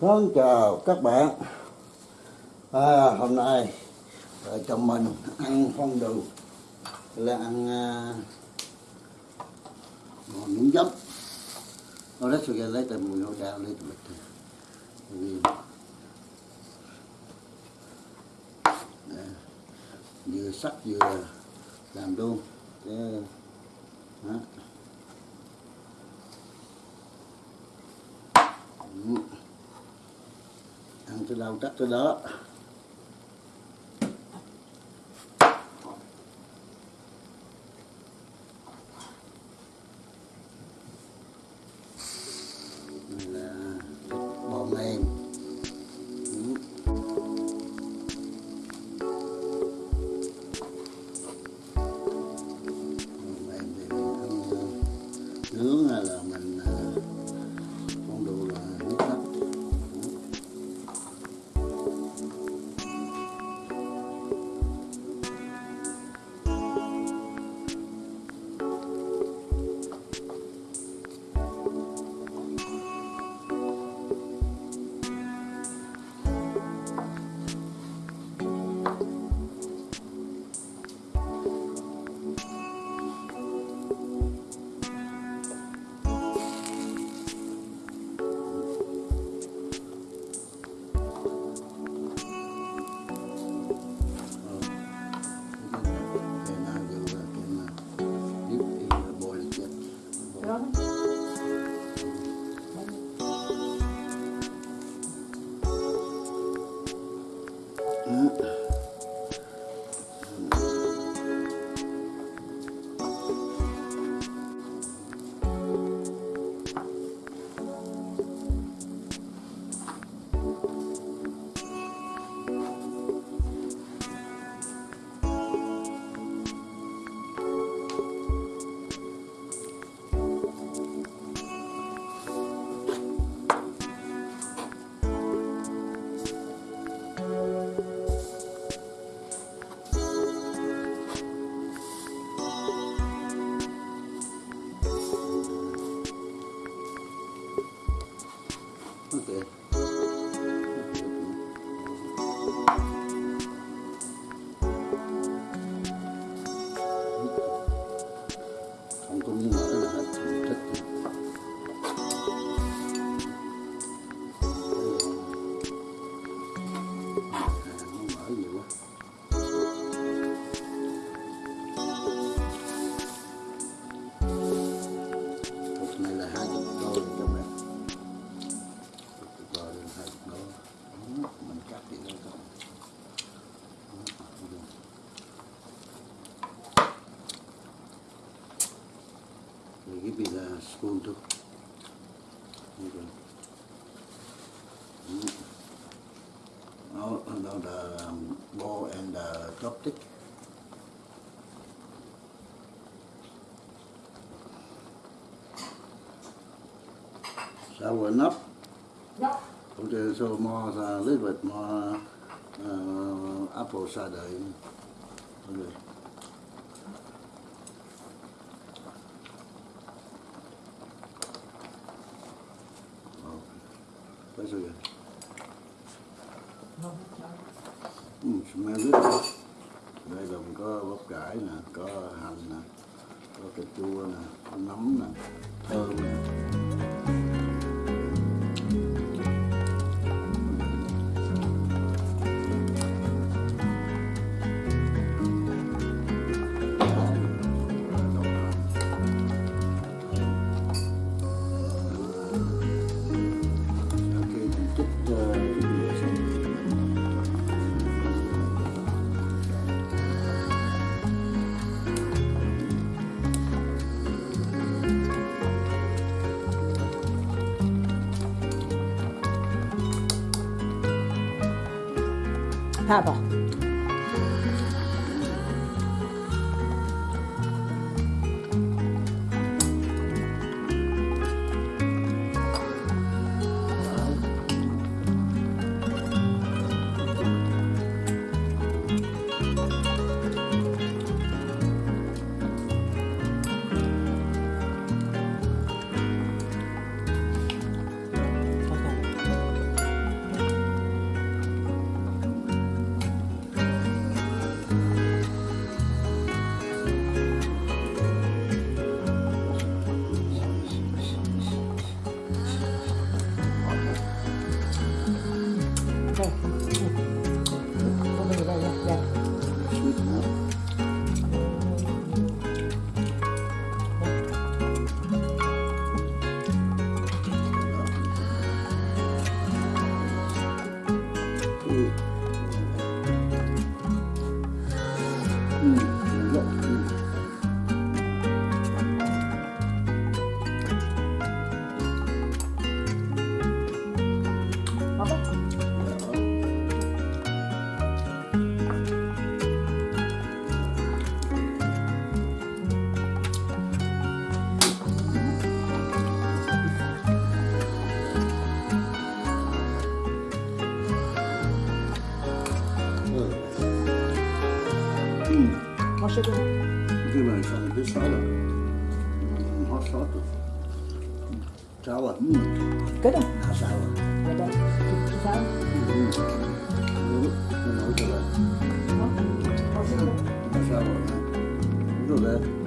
Vâng, chào các bạn. À, Hôm nay vợ chồng mình ăn phong đường là ăn à, uh, miếng giấm Nó rất sự lấy từ mùi hỗ đào lấy từ bịch vì vừa sắc vừa làm luôn. Đó. Ăn đâu chắc tới đó. Sour enough. Dạ. Okay, so more a little bit more uh, apple cider. Okay. Okay. That's okay. Ừ, smell good. Đây mình có bắp cải nè, có hành nè, có cà chua nè, có nấm nè, Papa. Okay. Bruder.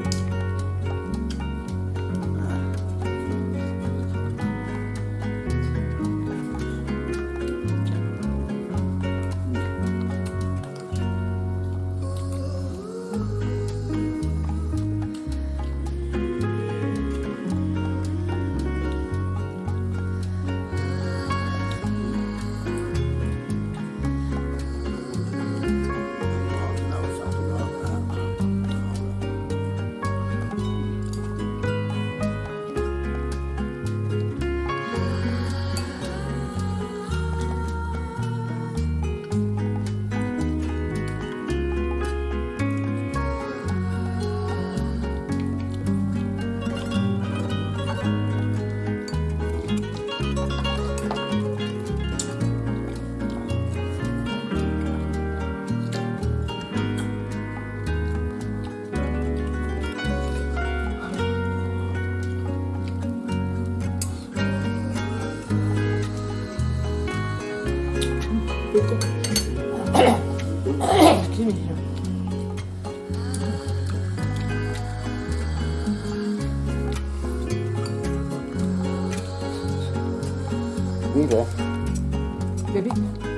苹果。别别。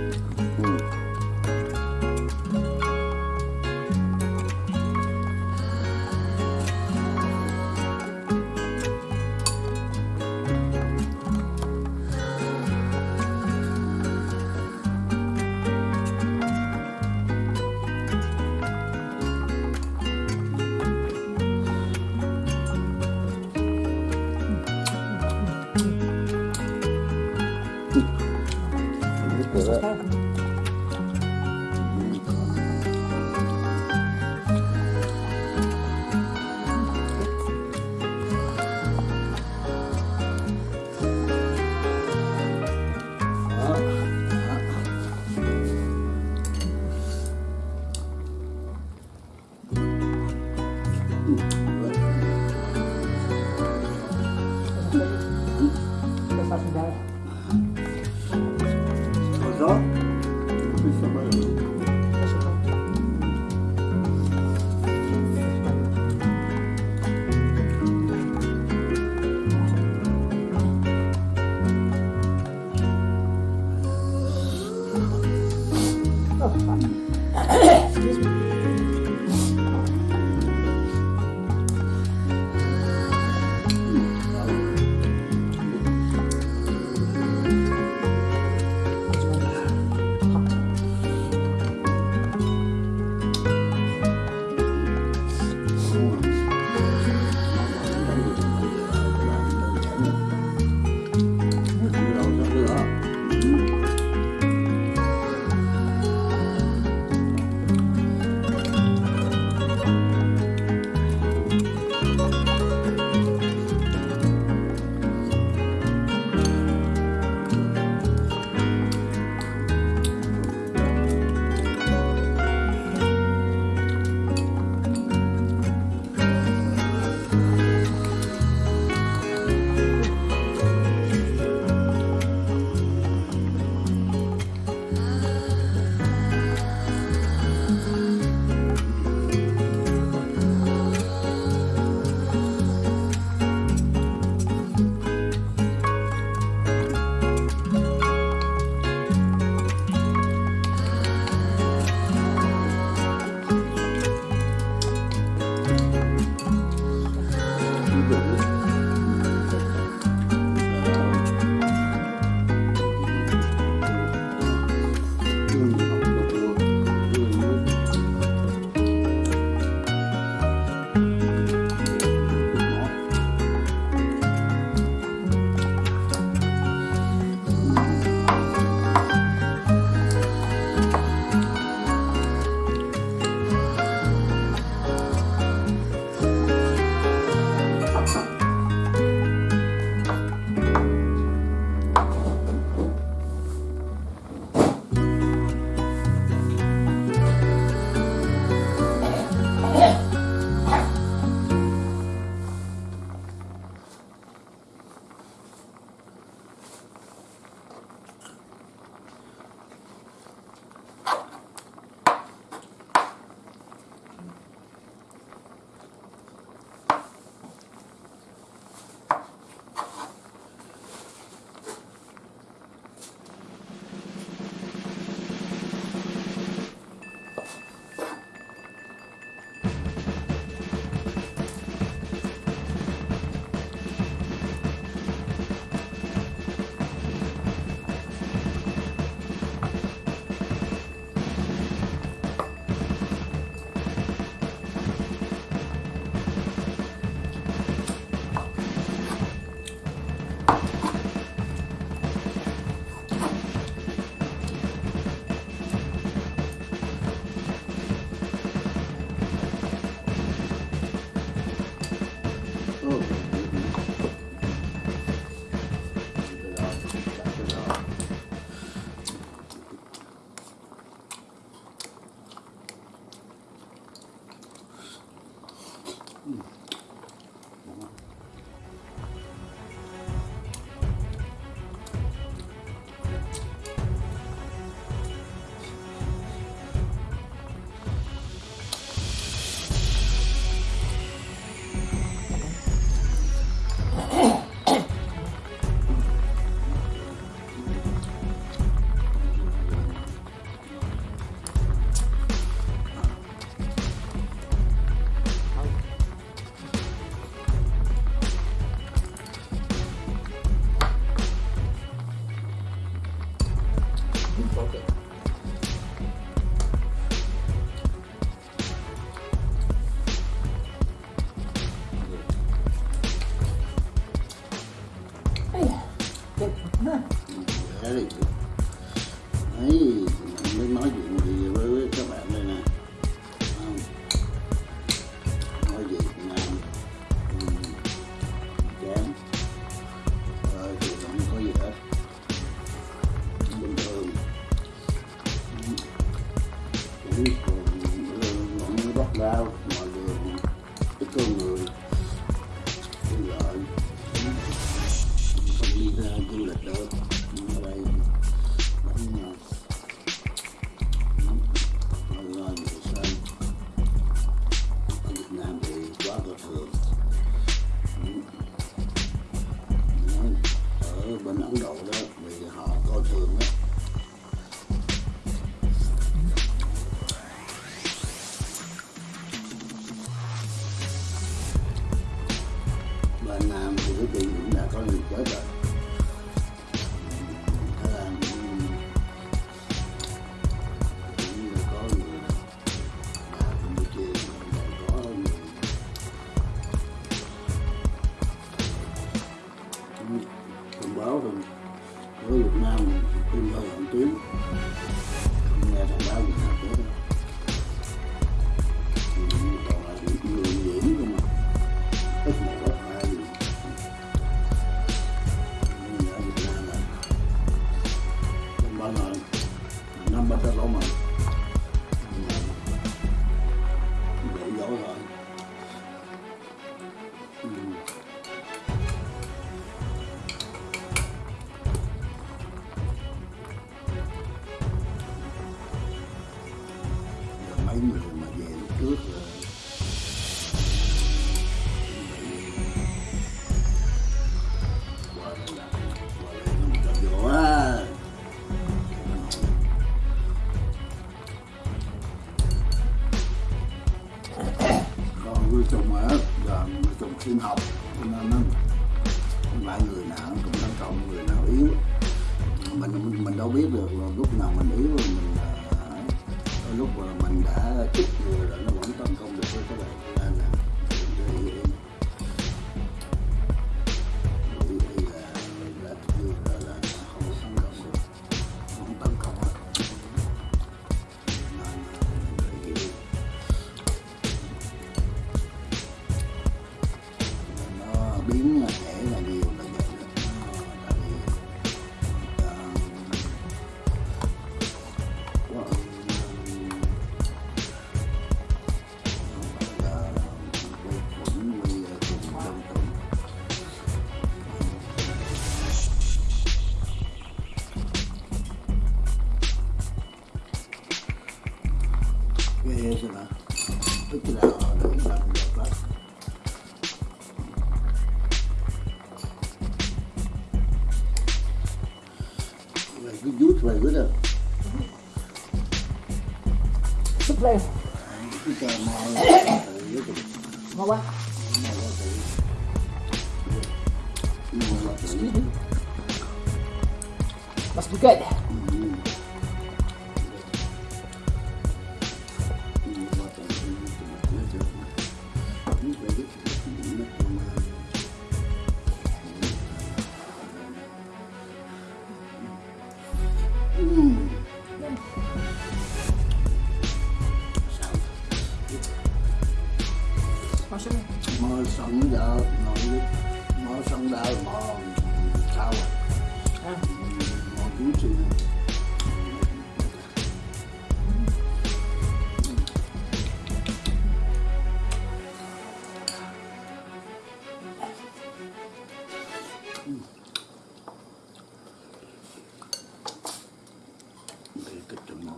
Trong mò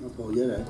nó phô với đấy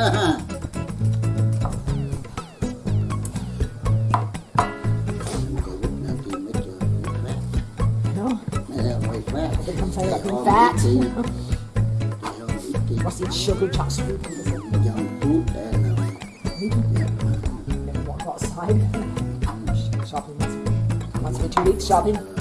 I'm. What's it? Sugar chops. Never walk outside. Shopping once, once two weeks. Shopping.